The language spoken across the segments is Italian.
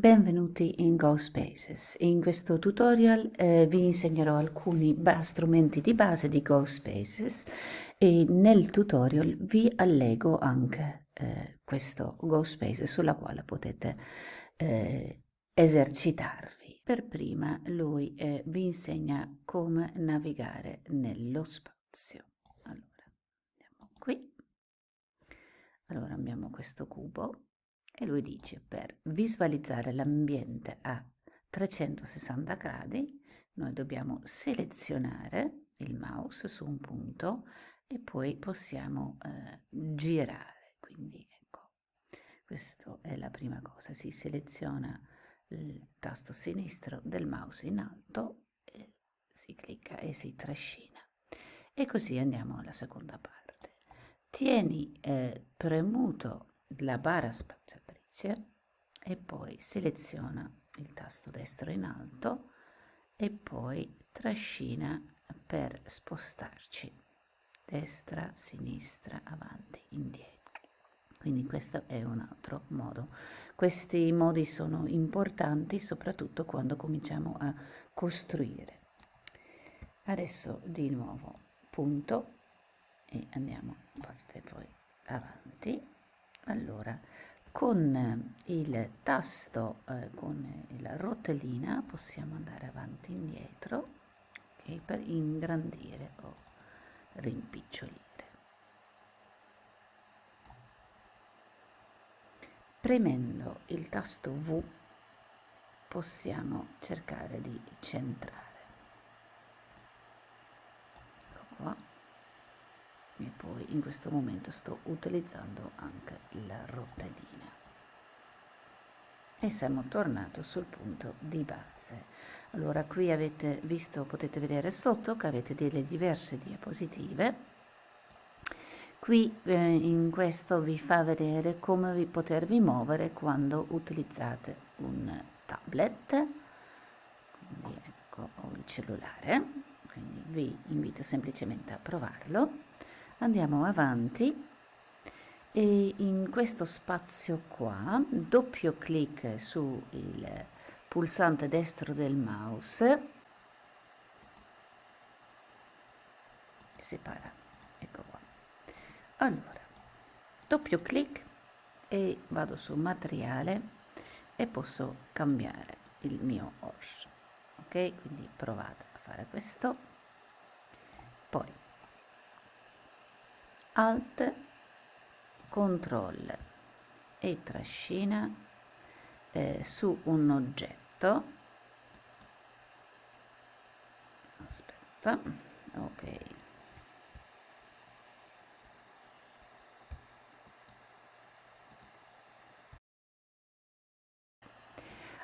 Benvenuti in GoSpaces. In questo tutorial eh, vi insegnerò alcuni strumenti di base di GoSpaces e nel tutorial vi allego anche eh, questo GoSpaces sulla quale potete eh, esercitarvi. Per prima lui eh, vi insegna come navigare nello spazio. Allora, andiamo qui. Allora abbiamo questo cubo e lui dice per visualizzare l'ambiente a 360 gradi noi dobbiamo selezionare il mouse su un punto e poi possiamo eh, girare. Quindi ecco questa è la prima cosa. Si seleziona il tasto sinistro del mouse in alto si clicca e si trascina. E così andiamo alla seconda parte. Tieni eh, premuto la barra spaziatrice e poi seleziona il tasto destro in alto e poi trascina per spostarci destra, sinistra, avanti, indietro. Quindi questo è un altro modo. Questi modi sono importanti soprattutto quando cominciamo a costruire. Adesso di nuovo punto e andiamo parte poi avanti allora con il tasto eh, con la rotellina possiamo andare avanti e indietro okay, per ingrandire o rimpicciolire. Premendo il tasto V possiamo cercare di centrare. Ecco qua e poi in questo momento sto utilizzando anche la rotellina. E siamo tornati sul punto di base. Allora qui avete visto potete vedere sotto che avete delle diverse diapositive. Qui eh, in questo vi fa vedere come vi potervi muovere quando utilizzate un tablet. Quindi ecco ho il cellulare quindi vi invito semplicemente a provarlo andiamo avanti. E in questo spazio qua doppio clic sul pulsante destro del mouse separa ecco qua. Allora doppio clic e vado su materiale e posso cambiare il mio OS ok? Quindi provate a fare questo. Poi alt control e trascina eh, su un oggetto. Aspetta ok.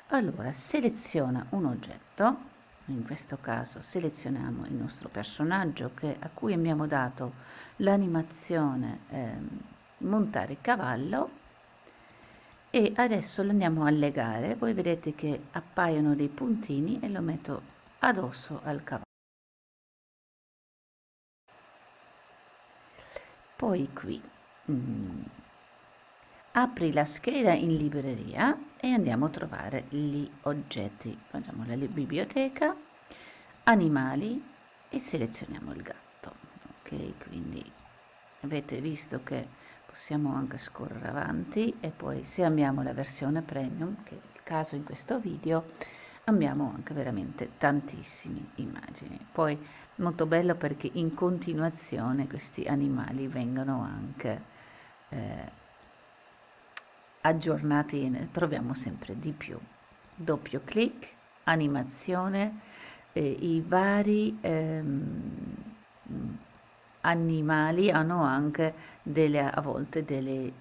Allora seleziona un oggetto in questo caso selezioniamo il nostro personaggio che, a cui abbiamo dato l'animazione eh, montare cavallo. E adesso lo andiamo a legare. Voi vedete che appaiono dei puntini e lo metto addosso al cavallo. Poi qui mm, apri la scheda in libreria e andiamo a trovare gli oggetti. Facciamo la biblioteca animali e selezioniamo il gatto. Ok quindi avete visto che possiamo anche scorrere avanti. E poi se abbiamo la versione premium che è il caso in questo video abbiamo anche veramente tantissime immagini. Poi molto bello perché in continuazione questi animali vengono anche eh, aggiornati ne troviamo sempre di più. Doppio clic animazione eh, i vari ehm, animali hanno anche delle a volte delle,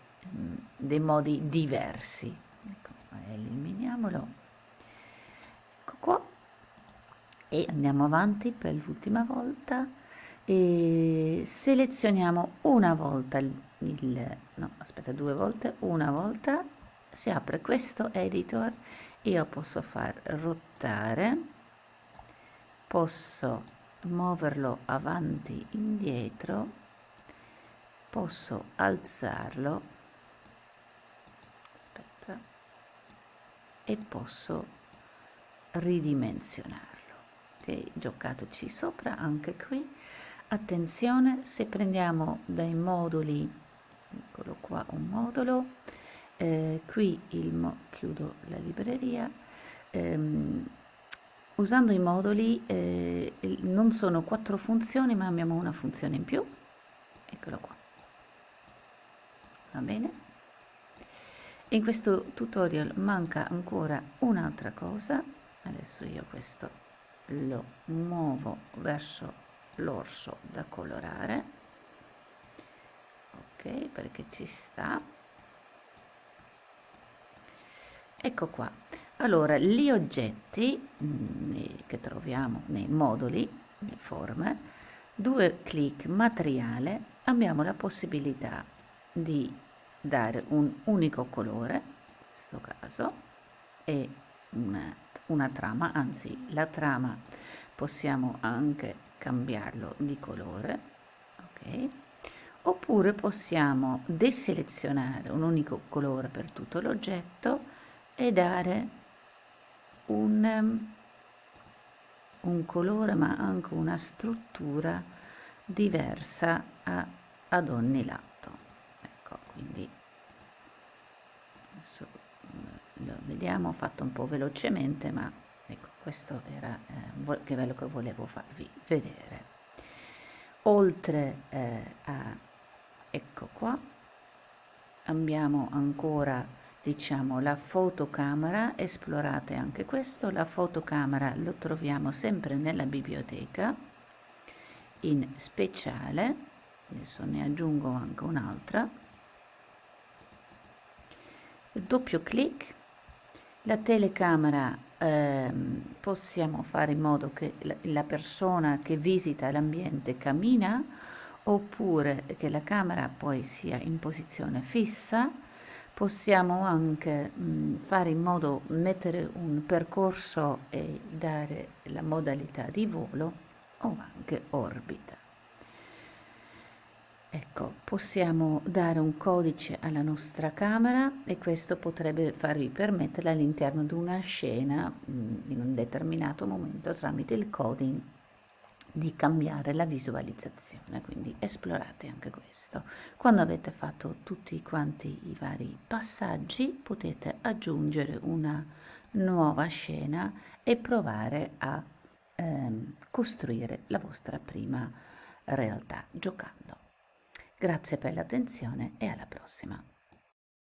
dei modi diversi. Ecco, eliminiamolo. Ecco qua. E andiamo avanti per l'ultima volta. E selezioniamo una volta il, il no aspetta due volte una volta si apre questo editor io posso far rotare posso muoverlo avanti indietro posso alzarlo aspetta e posso ridimensionarlo. Ok giocateci sopra anche qui. Attenzione se prendiamo dai moduli eccolo qua un modulo. Eh, qui il mo chiudo la libreria. Ehm, usando i moduli eh, non sono quattro funzioni ma abbiamo una funzione in più. Eccolo qua. Va bene? In questo tutorial manca ancora un'altra cosa. Adesso io questo lo muovo verso l'orso da colorare perché ci sta. Ecco qua. Allora gli oggetti mm, che troviamo nei moduli le forme due clic materiale abbiamo la possibilità di dare un unico colore in questo caso e una, una trama anzi la trama possiamo anche cambiarlo di colore ok oppure possiamo deselezionare un unico colore per tutto l'oggetto e dare un, un colore ma anche una struttura diversa a, ad ogni lato. Ecco quindi adesso mm, lo vediamo fatto un po' velocemente ma ecco questo era eh, quello che volevo farvi vedere. Oltre eh, a ecco qua. Abbiamo ancora diciamo la fotocamera. Esplorate anche questo. La fotocamera lo troviamo sempre nella biblioteca in speciale adesso ne aggiungo anche un'altra. Doppio clic. La telecamera eh, possiamo fare in modo che la persona che visita l'ambiente cammina oppure che la camera poi sia in posizione fissa possiamo anche mh, fare in modo mettere un percorso e dare la modalità di volo o anche orbita. Ecco, possiamo dare un codice alla nostra camera e questo potrebbe farvi permettere all'interno di una scena mm, in un determinato momento tramite il coding di cambiare la visualizzazione, quindi esplorate anche questo. Quando avete fatto tutti quanti i vari passaggi potete aggiungere una nuova scena e provare a ehm, costruire la vostra prima realtà giocando. Grazie per l'attenzione e alla prossima.